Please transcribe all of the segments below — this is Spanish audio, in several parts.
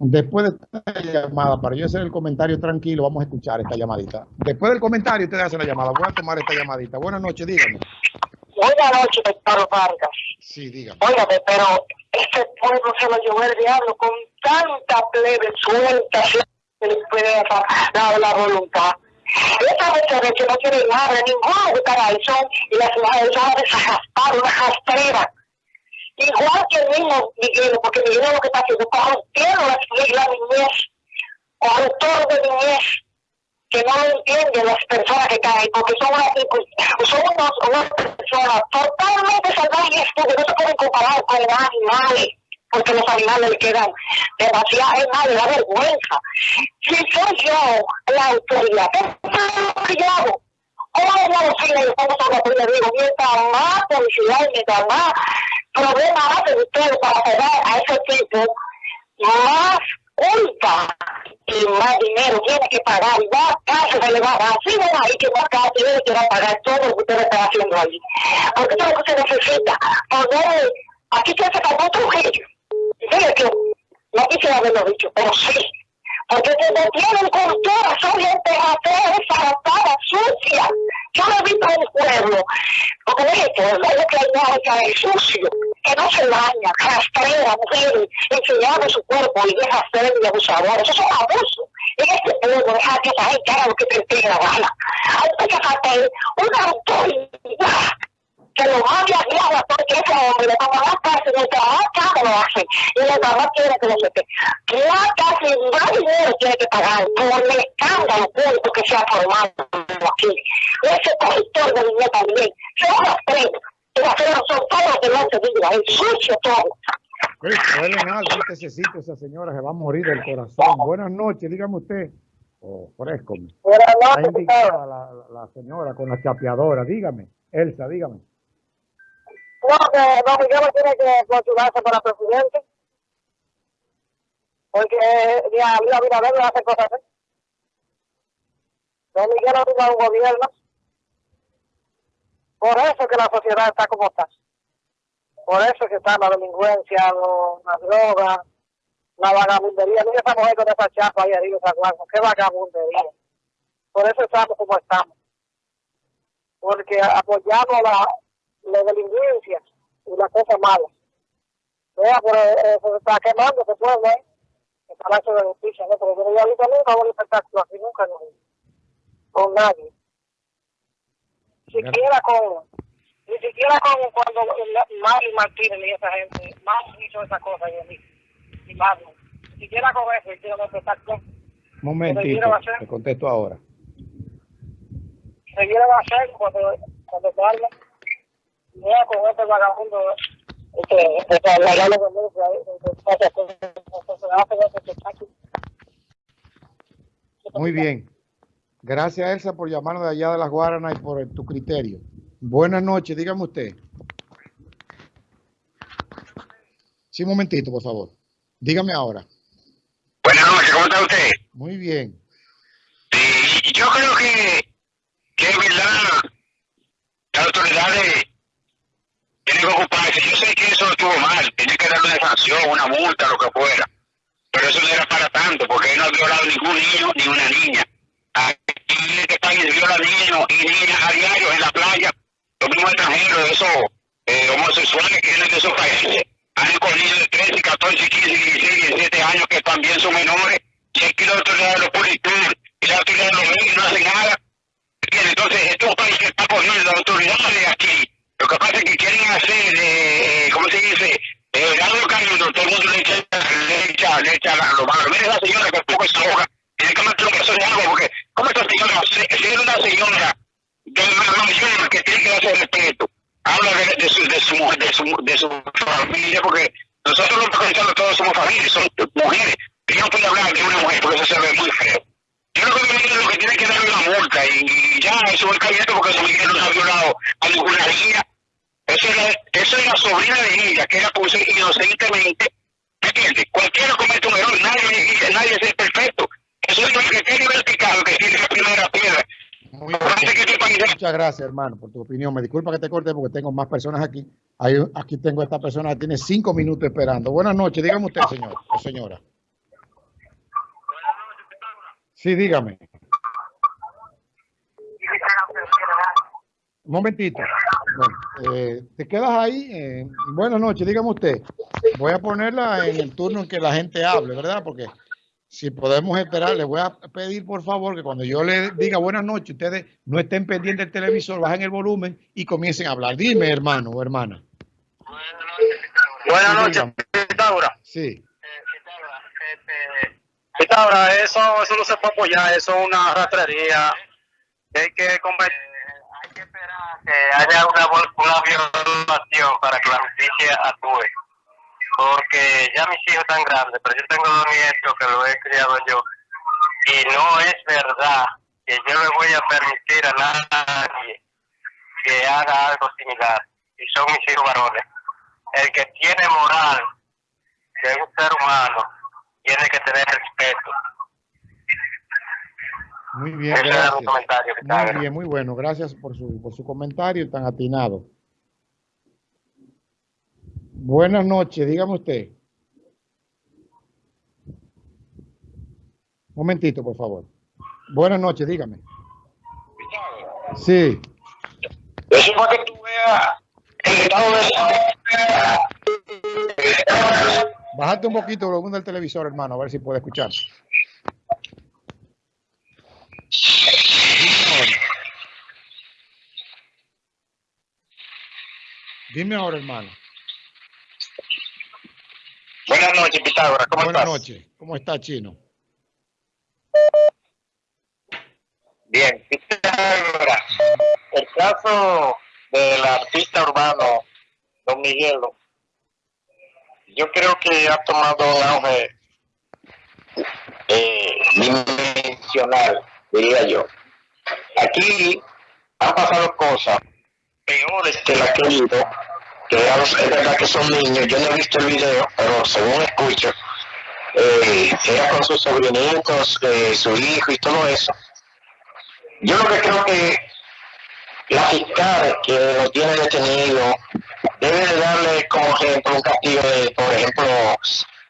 Después de esta llamada, para yo hacer el comentario tranquilo, vamos a escuchar esta llamadita. Después del comentario, ustedes hacen la llamada. Voy a tomar esta llamadita. Buenas noches, díganme. Buenas noches, doctor Vargas. Sí, dígame. Óigame, pero este pueblo se lo llevó el diablo con tanta plebe suelta, puede dar la voluntad. Esa mujeres que no tiene nada, ninguno de paraíso, y las mujeres son desarrastradas, una rastrera. Igual que el mismo Miguel, porque Miguel es lo que está haciendo, corrompiendo la, la niñez, corruptor de niñez, que no lo entienden las personas que ahí, porque son, una, son unos, unas personas totalmente salvajes estúpidas, no se pueden comparar con animales porque los animales le quedan demasiado, es más, le da vergüenza. Si soy yo la autoridad, ¿qué yo hago? ¿Cómo voy a decirle cómo son las le digo, mientras más publicidad mientras más problemas hacen ustedes para pegar a ese tipo, más culpa y más dinero tiene que pagar y más cárcel se le va a dar. Así ven ahí que más cárcel tiene que pagar todo lo que ustedes están haciendo ahí. Porque todo lo que se necesita, poner, aquí se hace como otro que no quisiera haberlo dicho, pero sí. Porque no tienen cultura, son gente atea, desaratada, sucia. Yo lo he visto en el pueblo. Porque de hecho, es lo que hay que es sucio, que no se baña, rastrera, mujeres, enseñando su cuerpo y deja ser y abusador. Eso es un abuso. En este pueblo, deja que esa gente haga lo que te la gana. Hay que hacer una autoridad que lo mande a guiar porque ese hombre le toma más cárcel el caro lo hace y el mamá quiere que lo sepa. Más cárcel más dinero tiene que pagar por el escándalo público que se ha formado aquí. Ese corrector de dinero también, va a hacer y las son todas que no se diga, es sucio todo. Mal este sitio, esa señora se va a morir del corazón. Buenas noches, dígame usted. Oh, fresco. Buenas noches, la, la, la señora con la chapeadora, dígame. Elsa, dígame. No, que Don Miguel tiene que postularse para presidente. Porque ya había Abinader no hace cosas así. Don Miguel no tiene un gobierno. Por eso que la sociedad está como está. Por eso que está la delincuencia, lo, la droga, la vagabundería. Mira esa mujer con esa chapa ahí arriba, esa. Qué vagabundería. Por eso estamos como estamos. Porque apoyamos la, la delincuencia y la cosa mala. Vea, pero eh, se está quemando ese pueblo, ¿eh? El Palacio de Justicia, ¿no? Porque yo no había visto nunca un espectáculo así, nunca, no, con nadie. Siquiera con, ni siquiera con cuando Mario Martínez y esa gente, más hizo esa cosa, yo ni, ni más, ni siquiera con eso hicieron un espectáculo. Momentito, te contesto ahora. Se va a hacer cuando, cuando salga mira con este vagabundo que muy bien gracias Elsa por llamarnos de allá de las Guaranas y por tu criterio buenas noches dígame usted sí un momentito por favor dígame ahora buenas noches ¿cómo está usted? muy bien sí, yo creo que que es verdad las autoridades que ocuparse. Yo sé que eso estuvo mal, tiene que darle una sanción, una multa, lo que fuera. Pero eso no era para tanto, porque él no ha violado ningún niño ni una niña. Aquí en este país viola niños y niñas a diario en la playa. Los mismos extranjeros, esos eh, homosexuales que vienen de esos países, han con niños de 13, 14, 15, 16, 17 años que también son menores. Y aquí la autoridad de los policías y la autoridad de los medios no hacen nada. Entonces, estos países están cogiendo las autoridades aquí lo que pasa es que quieren hacer, eh, ¿cómo se dice? Eh, algo cariño, todo el mundo le echa, le echa, le echa lo malo. Mire la señora que poco esa hoja, tiene que meter un caso de agua, porque ¿cómo esta señora, si es una señora de mayor que tiene que darse respeto, habla de, de, su, de, su, de, su, de su familia, porque nosotros los mexicanos todos somos familias, somos mujeres, y no puede hablar de una mujer, porque eso se ve muy feo. Yo creo que lo que tiene que darle una multa y, y ya eso es caliente porque su mujer no ha violado a ninguna niña. Eso es, eso es la sobrina de ella, que era por inocentemente. ¿Entiendes? Cualquiera comete un error, nadie, nadie es perfecto. Eso es lo que tiene vertical, que tiene la primera piedra. Muchas gracias, hermano, por tu opinión. Me disculpa que te corte porque tengo más personas aquí. aquí tengo esta persona que tiene cinco minutos esperando. Buenas noches, dígame usted, señor o señora. Sí, dígame. Un momentito. Bueno, eh, te quedas ahí. Eh, buenas noches, dígame usted. Voy a ponerla en el turno en que la gente hable, ¿verdad? Porque si podemos esperar, les voy a pedir por favor que cuando yo le diga buenas noches, ustedes no estén pendientes del televisor, bajen el volumen y comiencen a hablar. Dime, hermano o hermana. Buenas noches, Pitágora. Sí. Pitágora, eso, eso no se puede apoyar, eso es una rastrería. Hay que convertir hay que esperar que haya una, una violación para que la justicia actúe. Porque ya mis hijos están grandes, pero yo tengo dos nietos que lo he criado yo. Y no es verdad que yo le voy a permitir a nadie que haga algo similar. Y son mis hijos varones. El que tiene moral de un ser humano tiene que tener respeto. Muy bien, Ese era gracias. un comentario que Muy bien, muy bueno. Gracias por su, por su comentario tan atinado. Buenas noches, dígame usted. Momentito, por favor. Buenas noches, dígame. Sí, Eso es para que tú veas el estado de bájate un poquito el volumen del televisor, hermano, a ver si puede escuchar. Dime ahora. Hermano. Buenas noches, Pitágoras. ¿Cómo Buenas estás? noches. ¿Cómo está, Chino? Bien, Pitágoras. El caso del artista urbano, Don Miguelo, yo creo que ha tomado un auge eh, dimensional, diría yo. Aquí han pasado cosas peores que la que he visto, que es verdad que son niños, yo no he visto el video, pero según escucho, eh, era con sus sobrinitos, eh, su hijo y todo eso. Yo lo que creo que la fiscal que lo tiene detenido debe de darle como ejemplo un castigo de, por ejemplo,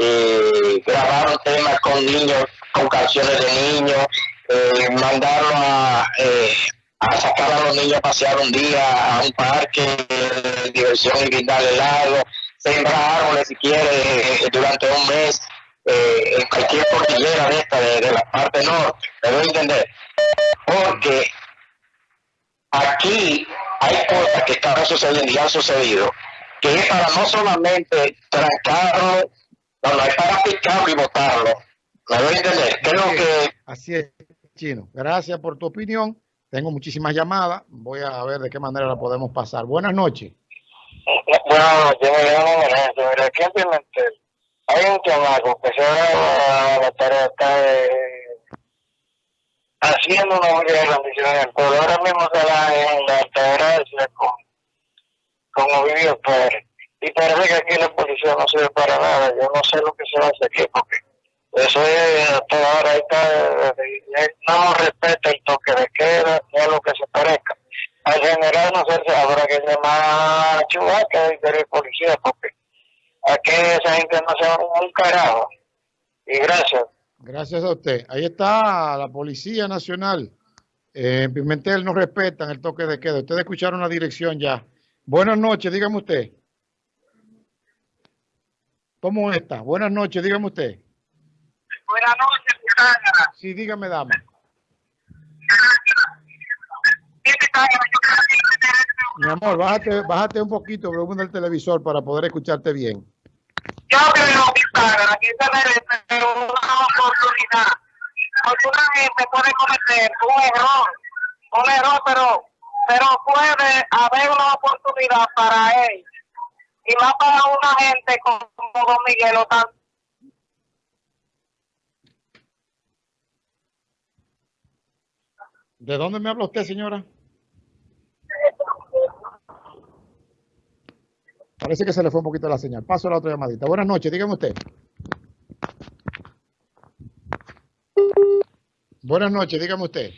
eh, grabar un con niños, con canciones de niños, eh, mandarlo a, eh, a sacar a los niños a pasear un día a un parque de diversión y brindarle helado, sembrar árboles si quiere eh, durante un mes eh, en cualquier cordillera de esta, de, la parte norte, me entender, porque aquí hay cosas que están sucediendo y han sucedido, que es para no solamente trancarlo, no, no, es para picarlo y botarlo. ¿Me voy a entender? Creo que Así es, Chino. Gracias por tu opinión. Tengo muchísimas llamadas. Voy a ver de qué manera la podemos pasar. Buenas noches. Bueno, yo me llamo mira, aquí en Pimentel hay un chamaco que se va a la tarea eh, haciendo una muy gran rendición pero ahora mismo se da en la altagracia con, con Ovidio Pérez. Y parece que aquí la policía no sirve para nada, yo no sé lo que se va a hacer aquí, porque eso es, hasta ahora está, eh, eh, no respeta el toque de queda, ni a lo que se parezca. Al general no sé si habrá que llamar a Chubaca y de policía porque aquí esa gente no se va un carajo. Y gracias Gracias a usted. Ahí está la Policía Nacional. Eh, en Pimentel no respetan el toque de queda. Ustedes escucharon la dirección ya. Buenas noches, dígame usted. ¿Cómo está? Buenas noches, dígame usted. Buenas noches, Pitágoras. Sí, dígame, dama. Mi amor, bájate, bájate un poquito el volumen del televisor para poder escucharte bien. Yo creo, que oportunidad. Porque una gente puede cometer un error, un error, pero, pero puede haber una oportunidad para él. Y más para una gente como Don Miguel o ¿De dónde me habla usted, señora? Parece que se le fue un poquito la señal. Paso a la otra llamadita. Buenas noches, dígame usted. Buenas noches, dígame usted.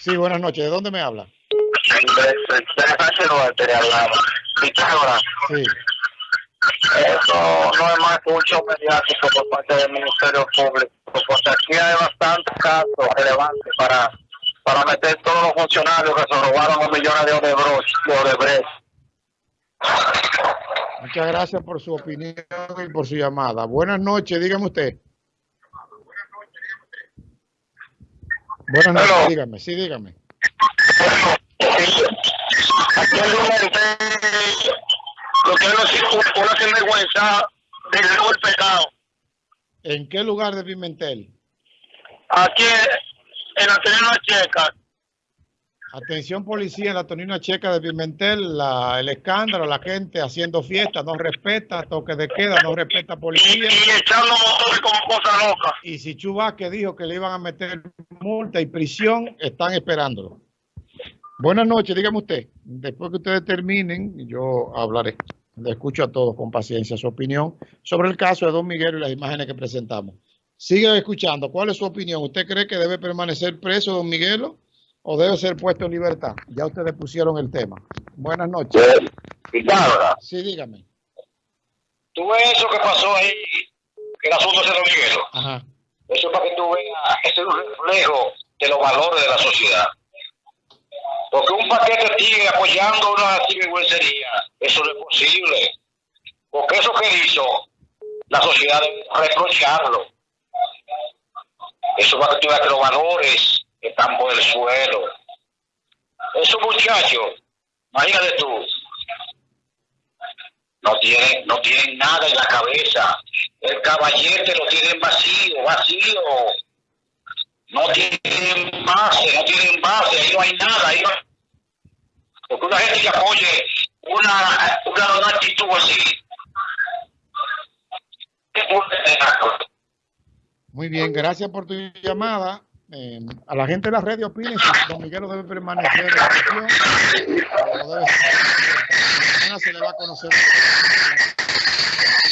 Sí, buenas noches. ¿De dónde me habla? Sí. Eso no es más que un show mediático por parte del Ministerio Público, porque aquí hay bastantes casos relevantes para, para meter todos los funcionarios que se robaron los millones de Odebrecht. De Odebrecht. Muchas gracias por su opinión y por su llamada. Buenas noches, dígame usted. Buenas noches, Hello. dígame, sí, dígame. Aquí hay lo que es una sinvergüenza del el pecado. ¿En qué lugar de Pimentel? Aquí en la Terena Checa, Atención policía en la Tonina Checa de Pimentel, la- el escándalo, la gente haciendo fiesta, no respeta, toque de queda, no respeta y, policía. y echando motores como cosa loca. Y si Chubasque dijo que le iban a meter multa y prisión, están esperándolo. Buenas noches, dígame usted. Después que ustedes terminen, yo hablaré. Le escucho a todos con paciencia su opinión sobre el caso de Don Miguel y las imágenes que presentamos. Sigue escuchando. ¿Cuál es su opinión? ¿Usted cree que debe permanecer preso Don Miguelo o debe ser puesto en libertad? Ya ustedes pusieron el tema. Buenas noches. Pitágoras, Sí, dígame. tú ves eso que pasó ahí, el asunto de Don Miguel. Ajá. Eso es para que tú veas, eso es un reflejo de los valores de la sociedad. Porque un paquete sigue apoyando una sinvergüencería, eso no es posible. Porque eso que hizo, la sociedad debe reprocharlo. Eso para que tú veas que los valores están por el suelo. Esos muchachos, imagínate tú, no tienen, no tienen nada en la cabeza. El caballete lo tienen vacío, vacío. No tienen base, no tienen base, ahí no hay nada. Ahí no... Porque una gente que apoye una, una, una actitud así. Muy bien, gracias por tu llamada. A la gente de las redes opinen si Don Miguelo debe permanecer en prisión o debe se le va a conocer.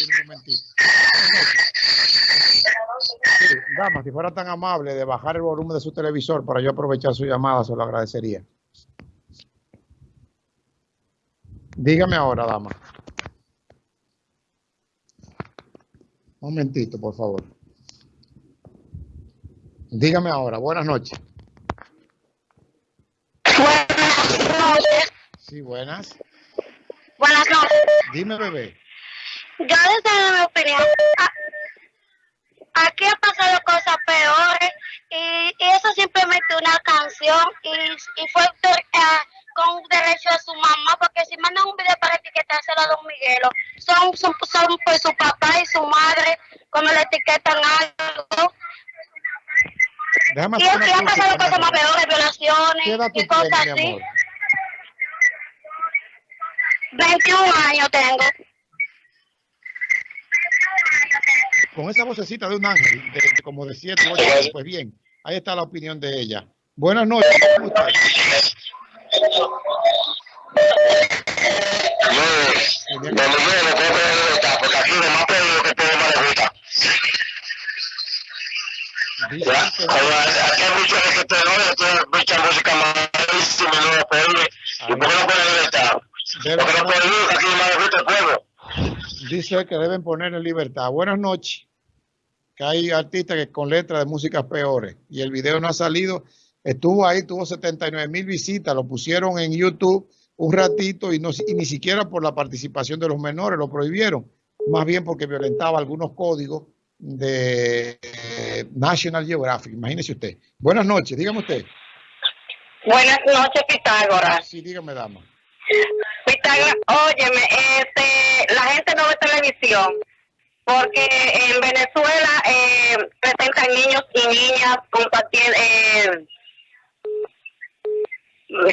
Un momentito. Dama, si fuera tan amable de bajar el volumen de su televisor para yo aprovechar su llamada, se lo agradecería. Dígame ahora, dama. Un momentito, por favor. Dígame ahora, buenas noches. Buenas noches. Sí, buenas. Buenas noches. Dime, bebé. Yo desde mi opinión, aquí han pasado cosas peores y, y eso simplemente una canción y, y fue eh, con derecho a su mamá porque si mandan un video para etiquetárselo a Don Miguelo son, son, son pues su papá y su madre cuando le etiquetan algo Déjame y, hacer han pasado cosas más peores, violaciones ¿Qué edad tú y cosas tienes, así. amor? 21 años tengo. Con esa vocecita de un ángel, de, de como de 7, 8 años, pues bien, ahí está la opinión de ella. Buenas noches, ¿cómo está? No, no, no, porque aquí lo más peor que todo más le gusta. Aquí hay mucha música malísima y no lo puede. ¿Y por qué no puede libertad? deben Porque no puede ir, aquí más le gusta el pueblo. dice que deben poner en libertad. Buenas noches. Que hay artistas que con letras de músicas peores y el video no ha salido. Estuvo ahí, tuvo 79 mil visitas, lo pusieron en YouTube un ratito y, no, y ni siquiera por la participación de los menores lo prohibieron, más bien porque violentaba algunos códigos de eh, National Geographic. Imagínese usted. Buenas noches, dígame usted. Buenas noches, Pitágoras. Sí, dígame, dama. Pitágoras, óyeme, este, la gente no ve televisión porque en Venezuela eh, presentan niños y niñas compartiendo, eh,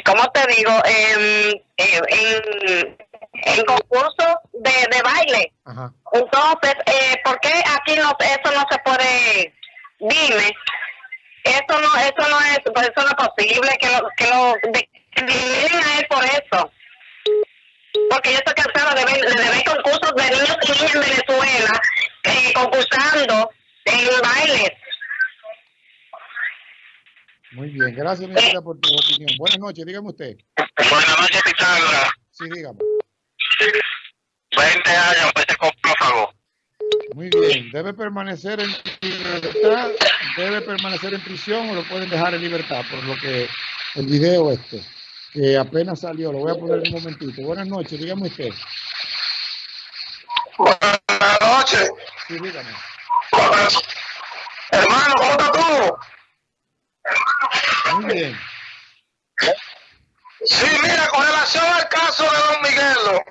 ¿cómo te digo? En, en, en, concursos de, de baile. Ajá. Entonces, eh, ¿por qué aquí no, eso no se puede? Dime, eso no, eso no es, pues eso no es posible que lo, que lo de- a él por eso. Porque yo estoy cansada de ver, de ver concursos de niños y niñas en Venezuela eh, concursando en bailes. Muy bien, gracias, mi amiga, por tu opinión. Buenas noches, dígame usted. Buenas noches, Pitágoras. Sí, dígame. 20 años, pues, Muy bien, debe permanecer en libertad, debe permanecer en prisión o lo pueden dejar en libertad, por lo que el video este, que apenas salió, lo voy a poner un momentito. Buenas noches, dígame usted. Buenas noches. Sí, dígame. Hermano, ¿cómo estás tú? Muy bien. Sí, mira, con relación al caso de Don Miguelo,